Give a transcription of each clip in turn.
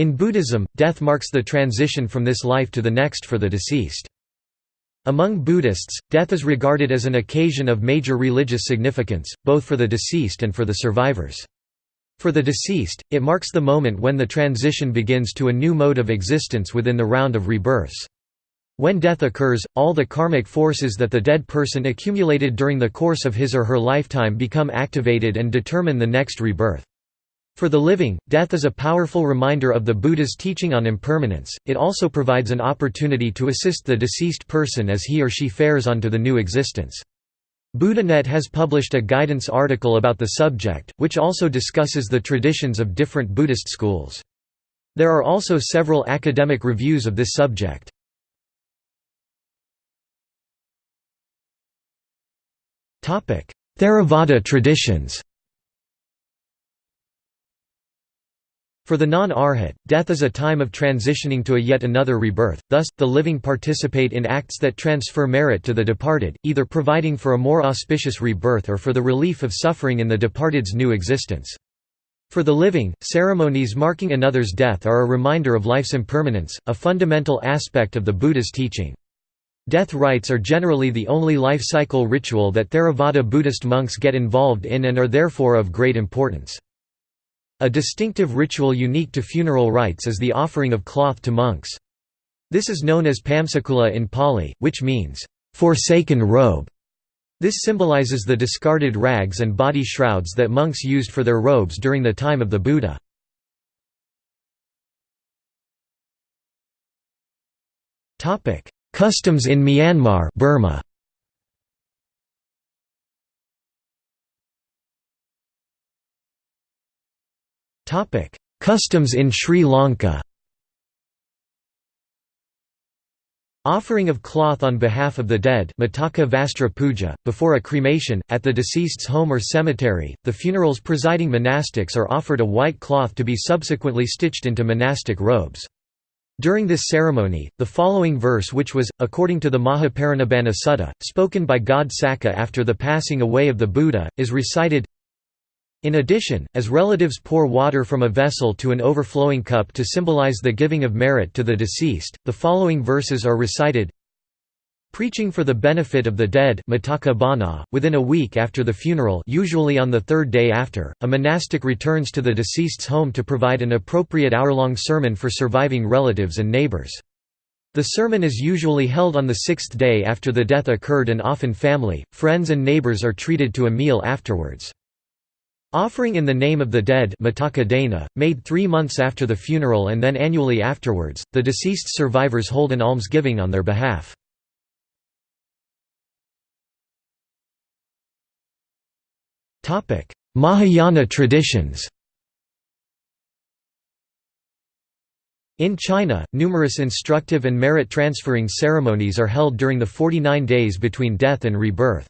In Buddhism, death marks the transition from this life to the next for the deceased. Among Buddhists, death is regarded as an occasion of major religious significance, both for the deceased and for the survivors. For the deceased, it marks the moment when the transition begins to a new mode of existence within the round of rebirths. When death occurs, all the karmic forces that the dead person accumulated during the course of his or her lifetime become activated and determine the next rebirth. For the living, death is a powerful reminder of the Buddha's teaching on impermanence, it also provides an opportunity to assist the deceased person as he or she fares on to the new existence. BuddhaNet has published a guidance article about the subject, which also discusses the traditions of different Buddhist schools. There are also several academic reviews of this subject. Theravada traditions For the non-arhat, death is a time of transitioning to a yet another rebirth, thus, the living participate in acts that transfer merit to the departed, either providing for a more auspicious rebirth or for the relief of suffering in the departed's new existence. For the living, ceremonies marking another's death are a reminder of life's impermanence, a fundamental aspect of the Buddha's teaching. Death rites are generally the only life cycle ritual that Theravada Buddhist monks get involved in and are therefore of great importance. A distinctive ritual unique to funeral rites is the offering of cloth to monks. This is known as pamsakula in Pali, which means, "...forsaken robe". This symbolizes the discarded rags and body shrouds that monks used for their robes during the time of the Buddha. Customs in Myanmar Burma. Customs in Sri Lanka Offering of cloth on behalf of the dead Vastra Puja, before a cremation, at the deceased's home or cemetery, the funeral's presiding monastics are offered a white cloth to be subsequently stitched into monastic robes. During this ceremony, the following verse which was, according to the Mahaparinibbana Sutta, spoken by God Sakka after the passing away of the Buddha, is recited in addition, as relatives pour water from a vessel to an overflowing cup to symbolize the giving of merit to the deceased, the following verses are recited Preaching for the benefit of the dead within a week after the funeral usually on the third day after, a monastic returns to the deceased's home to provide an appropriate hour-long sermon for surviving relatives and neighbors. The sermon is usually held on the sixth day after the death occurred and often family, friends and neighbors are treated to a meal afterwards. Offering in the name of the dead made three months after the funeral and then annually afterwards, the deceased survivors hold an almsgiving on their behalf. Mahayana traditions In China, numerous instructive and merit-transferring ceremonies are held during the 49 days between death and rebirth.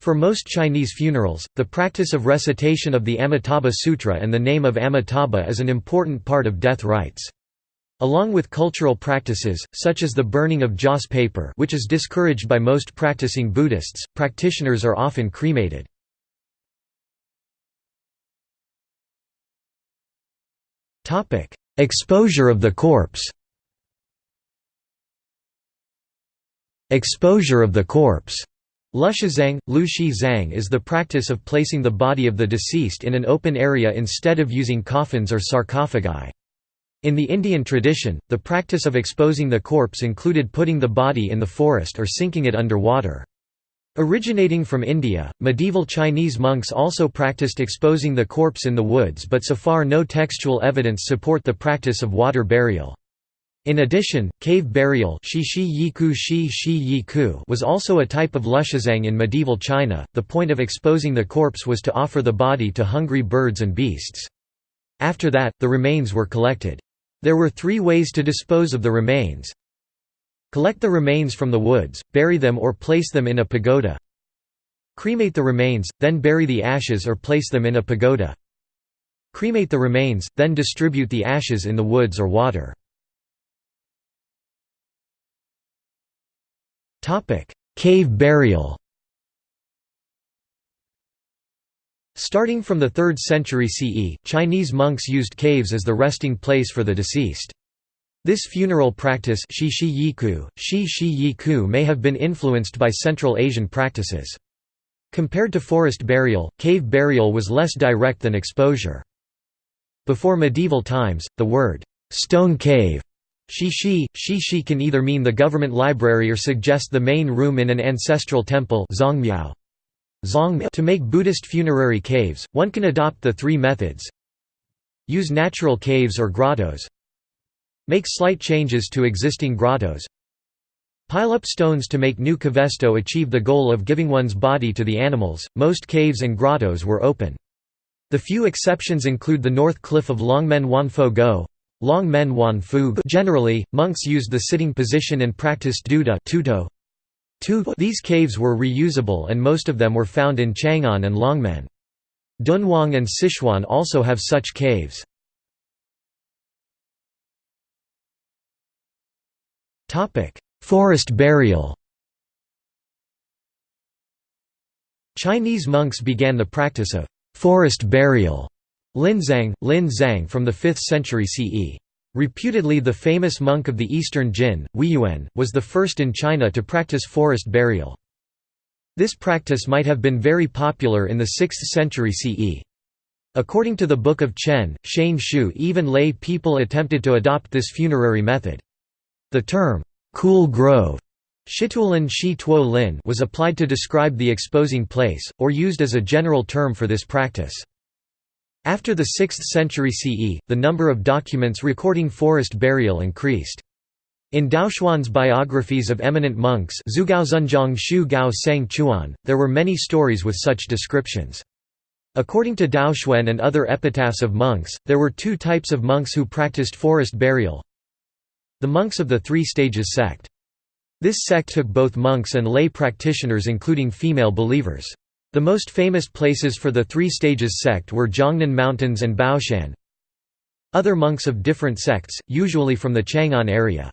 For most Chinese funerals, the practice of recitation of the Amitabha Sutra and the name of Amitabha is an important part of death rites. Along with cultural practices, such as the burning of joss paper which is discouraged by most practicing Buddhists, practitioners are often cremated. Exposure of the corpse Exposure of the corpse Lushizang, Lu Shi Zhang is the practice of placing the body of the deceased in an open area instead of using coffins or sarcophagi. In the Indian tradition, the practice of exposing the corpse included putting the body in the forest or sinking it under water. Originating from India, medieval Chinese monks also practiced exposing the corpse in the woods but so far no textual evidence support the practice of water burial. In addition, cave burial was also a type of lushizang in medieval China. The point of exposing the corpse was to offer the body to hungry birds and beasts. After that, the remains were collected. There were three ways to dispose of the remains. Collect the remains from the woods, bury them or place them in a pagoda. Cremate the remains, then bury the ashes or place them in a pagoda. Cremate the remains, then distribute the ashes in the woods or water. Topic: Cave burial. Starting from the 3rd century CE, Chinese monks used caves as the resting place for the deceased. This funeral practice shi shi yiku, shi shi yiku may have been influenced by Central Asian practices. Compared to forest burial, cave burial was less direct than exposure. Before medieval times, the word, "'stone cave' Shishi, shishi can either mean the government library or suggest the main room in an ancestral temple zongmiao. To make Buddhist funerary caves, one can adopt the three methods Use natural caves or grottos Make slight changes to existing grottos Pile up stones to make new cavesto achieve the goal of giving one's body to the animals. Most caves and grottos were open. The few exceptions include the north cliff of Longmen Wanfo Gou. Long Men Wan Fu Generally, monks used the sitting position and practiced duda tuto. These caves were reusable and most of them were found in Chang'an and Longmen. Dunhuang and Sichuan also have such caves. Forest burial Chinese monks began the practice of forest burial Linzang, Lin Zhang from the 5th century CE. Reputedly the famous monk of the eastern Jin, Huiyuan, was the first in China to practice forest burial. This practice might have been very popular in the 6th century CE. According to the Book of Chen, Shane Shu even lay people attempted to adopt this funerary method. The term, "'cool grove' lin was applied to describe the exposing place, or used as a general term for this practice. After the 6th century CE, the number of documents recording forest burial increased. In Daoxuan's biographies of eminent monks Shu Gao there were many stories with such descriptions. According to Daoxuan and other epitaphs of monks, there were two types of monks who practiced forest burial, the monks of the Three Stages sect. This sect took both monks and lay practitioners including female believers. The most famous places for the Three Stages sect were Jiangnan Mountains and Baoshan. Other monks of different sects, usually from the Chang'an area.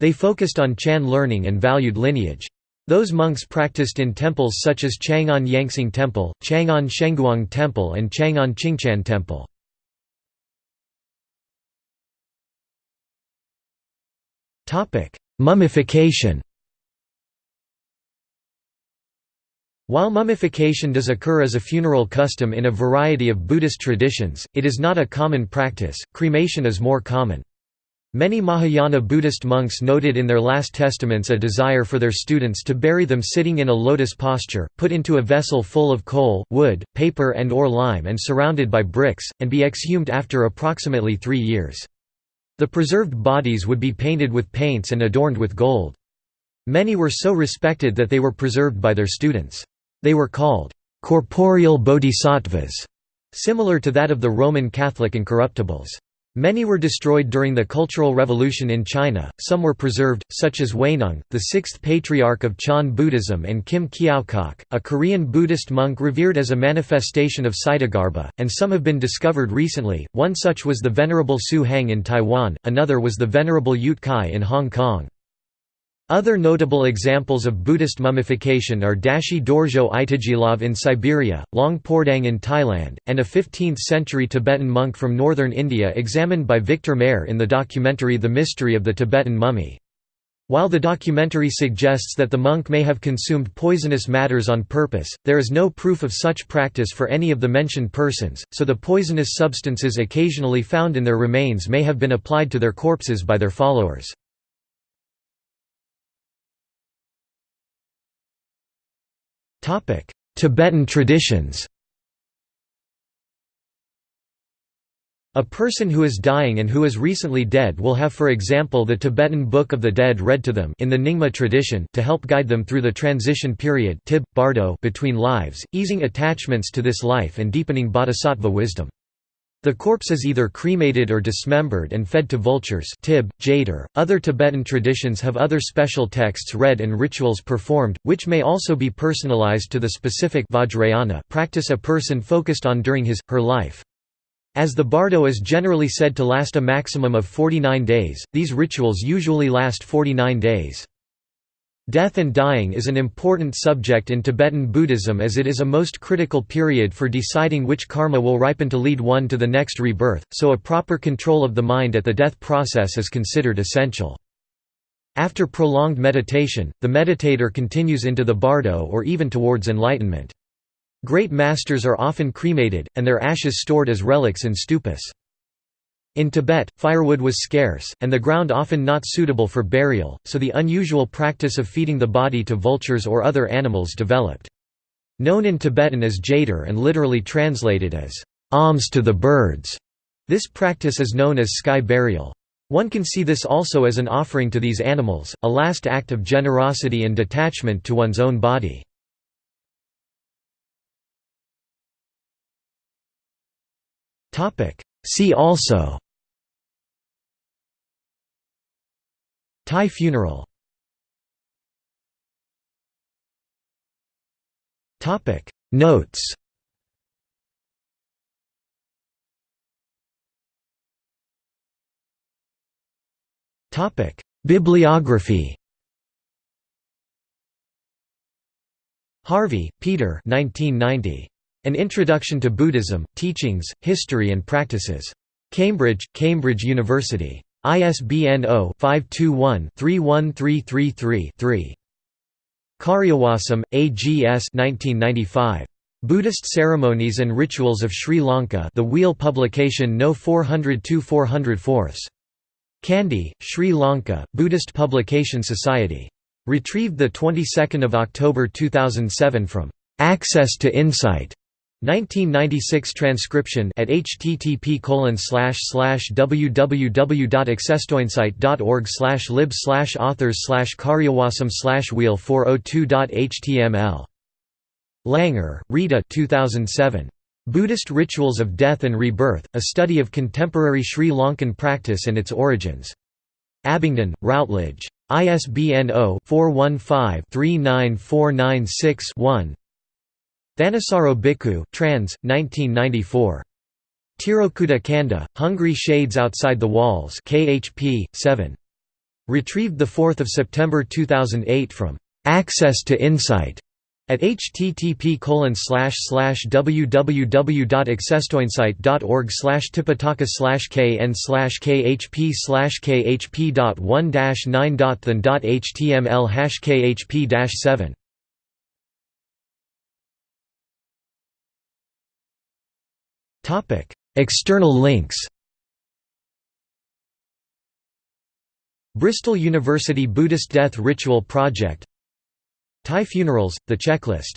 They focused on Chan learning and valued lineage. Those monks practiced in temples such as Chang'an Yangxing Temple, Chang'an Shenguang Temple and Chang'an Qingchan Temple. Mummification While mummification does occur as a funeral custom in a variety of Buddhist traditions, it is not a common practice, cremation is more common. Many Mahayana Buddhist monks noted in their last testaments a desire for their students to bury them sitting in a lotus posture, put into a vessel full of coal, wood, paper and or lime and surrounded by bricks, and be exhumed after approximately three years. The preserved bodies would be painted with paints and adorned with gold. Many were so respected that they were preserved by their students. They were called corporeal bodhisattvas, similar to that of the Roman Catholic incorruptibles. Many were destroyed during the Cultural Revolution in China, some were preserved, such as Huineng, the sixth patriarch of Chan Buddhism and Kim Gyo-gak, a Korean Buddhist monk revered as a manifestation of Ksitigarbha, and some have been discovered recently, one such was the Venerable Su Heng in Taiwan, another was the Venerable Yuet Kai in Hong Kong. Other notable examples of Buddhist mummification are Dashi Dorje Itigilov in Siberia, Luang Pho Daeng in Thailand, and a 15th-century Tibetan monk from northern India examined by Victor Mair in the documentary The Mystery of the Tibetan Mummy. While the documentary suggests that the monk may have consumed poisonous matters on purpose, there is no proof of such practice for any of the mentioned persons, so the poisonous substances occasionally found in their remains may have been applied to their corpses by their followers. Tibetan traditions A person who is dying and who is recently dead will have for example the Tibetan Book of the Dead read to them in the Nyingma tradition to help guide them through the transition period tib, bardo between lives, easing attachments to this life and deepening bodhisattva wisdom. The corpse is either cremated or dismembered and fed to vultures tib, jader. .Other Tibetan traditions have other special texts read and rituals performed, which may also be personalized to the specific Vajrayana practice a person focused on during his, her life. As the bardo is generally said to last a maximum of 49 days, these rituals usually last 49 days. Death and dying is an important subject in Tibetan Buddhism as it is a most critical period for deciding which karma will ripen to lead one to the next rebirth, so a proper control of the mind at the death process is considered essential. After prolonged meditation, the meditator continues into the bardo or even towards enlightenment. Great masters are often cremated, and their ashes stored as relics in stupas. In Tibet, firewood was scarce, and the ground often not suitable for burial, so the unusual practice of feeding the body to vultures or other animals developed. Known in Tibetan as jhator and literally translated as, alms to the birds, this practice is known as sky burial. One can see this also as an offering to these animals, a last act of generosity and detachment to one's own body. See also Thai funeral Notes Bibliography Harvey, Peter 1990. An Introduction to Buddhism, Teachings, History and Practices. Cambridge, Cambridge University. ISBN 0-521-31333-3. Kariyawasam, A. G. S. 1995. Buddhist Ceremonies and Rituals of Sri Lanka The Wheel Publication No 402-404. Kandy, Sri Lanka, Buddhist Publication Society. Retrieved 22 October 2007 from «Access to Insight» 1996 transcription at http www.accesstoinsight.org lib authors slash karyawasam wheel 402.html. Langer, Rita 2007. Buddhist Rituals of Death and Rebirth, A Study of Contemporary Sri Lankan Practice and Its Origins. Abingdon, Routledge. ISBN 0-415-39496-1 Thanissaro Bhikkhu, trans. 1994. Tirokudda Kanda, Hungry Shades Outside the Walls KHP, 7. Retrieved 4 September 2008 from «Access to Insight» at http www.accesstoinsight.org tipitaka kn khp khp.1-9.than.html khp-7 External links Bristol University Buddhist Death Ritual Project Thai Funerals, The Checklist